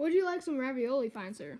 Would you like some ravioli, fine sir?